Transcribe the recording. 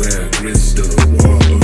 back, wrist the wall